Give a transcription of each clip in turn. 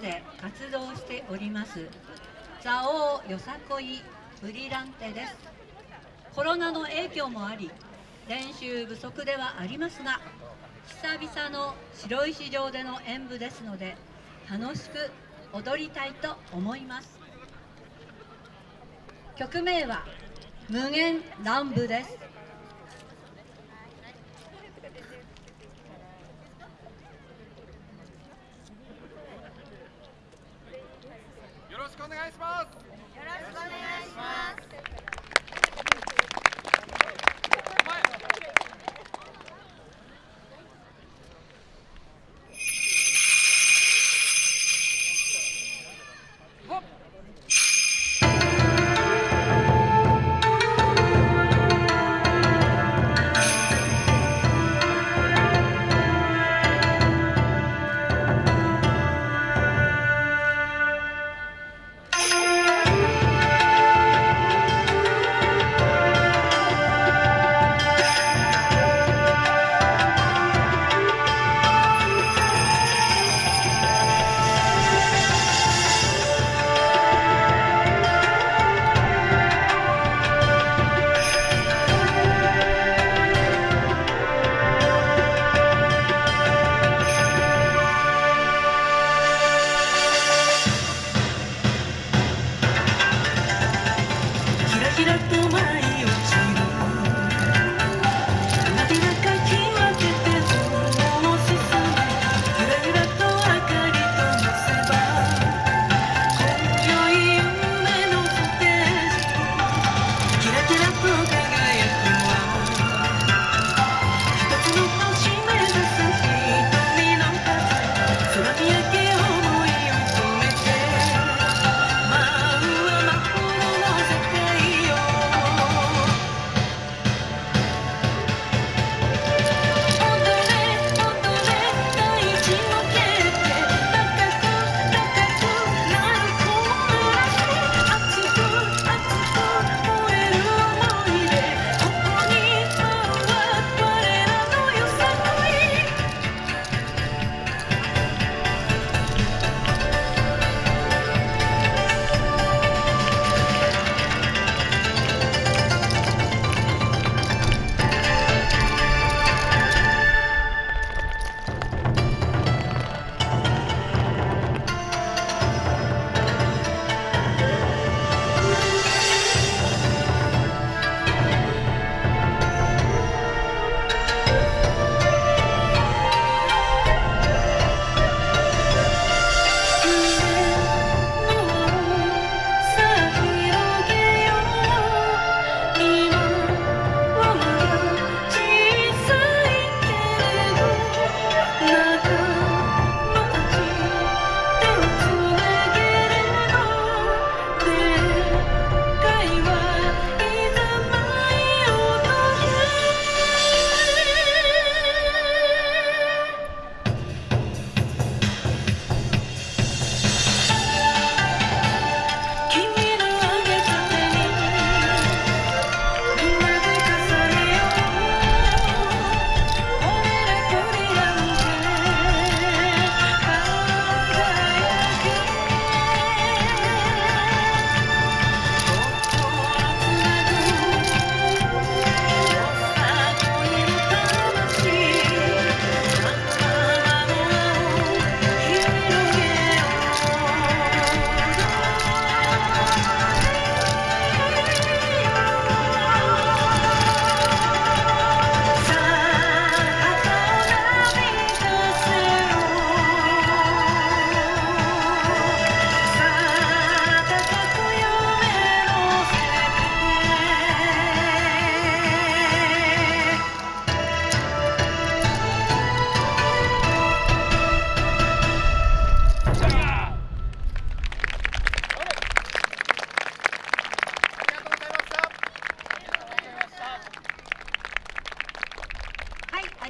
で活動しております。蔵王よさこいブリランテです。コロナの影響もあり練習不足ではありますが久々の白石城での演舞ですので楽しく踊りたいと思います。曲名は無限乱舞です。お願いします。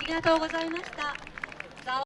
ありがとうございました。